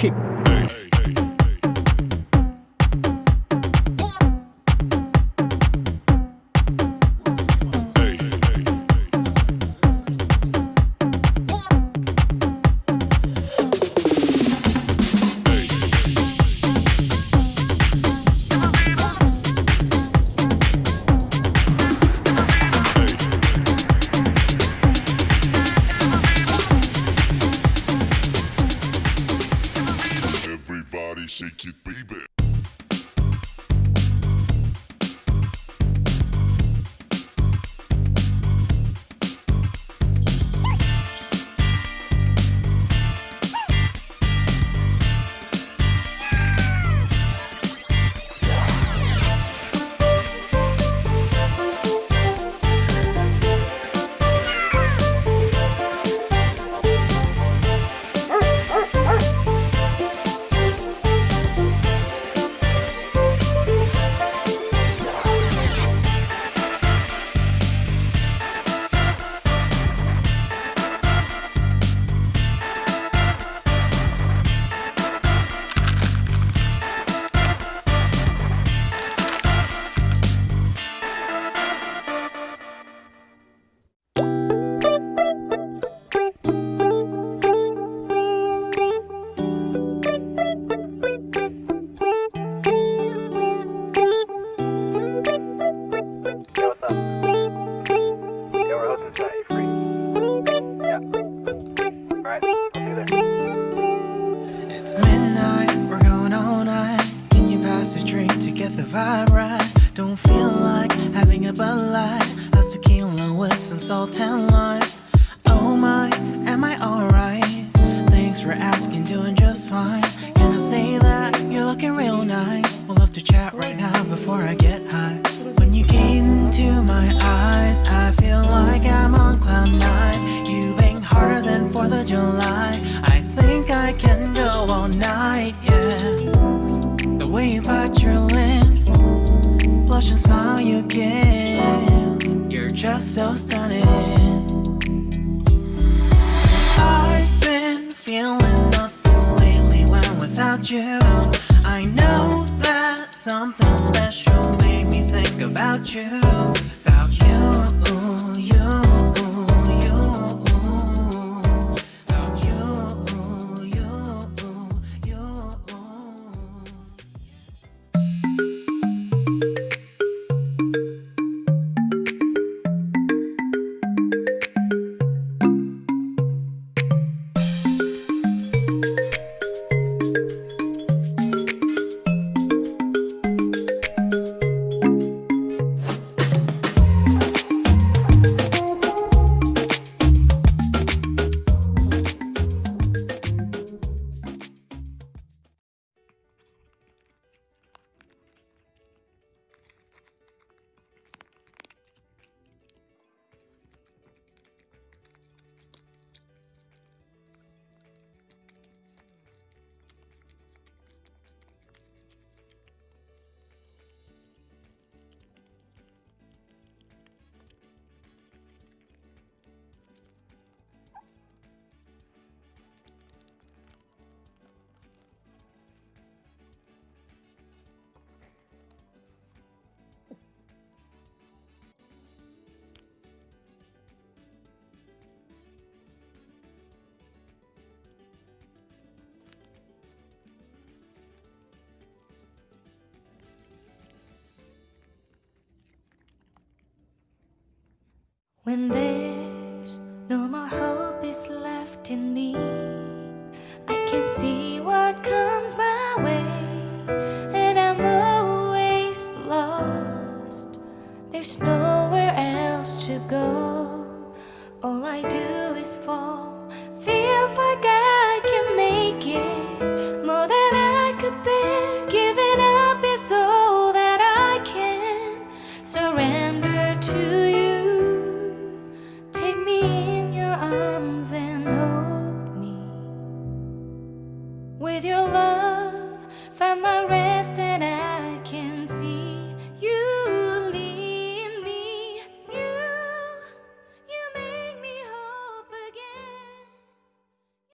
kick. The vibe right? Don't feel like having a Bud Light. How's tequila with some salt and lime? Oh my, am I alright? Thanks for asking, doing just fine. Can I say that you're looking real nice? We'll love to chat right now before I get high. When you gaze into my eyes, I feel like I'm on cloud nine. You bang harder than 4th of July. I think I can go all night, yeah. The way you bite your lips, blush and smile you give. You're just so stunning. I've been feeling nothing lately when without you. I know that something special made me think about you. About you, When there's no more hope is left in me, I can see what comes my way, and I'm always lost. There's nowhere else to go. All I do is fall.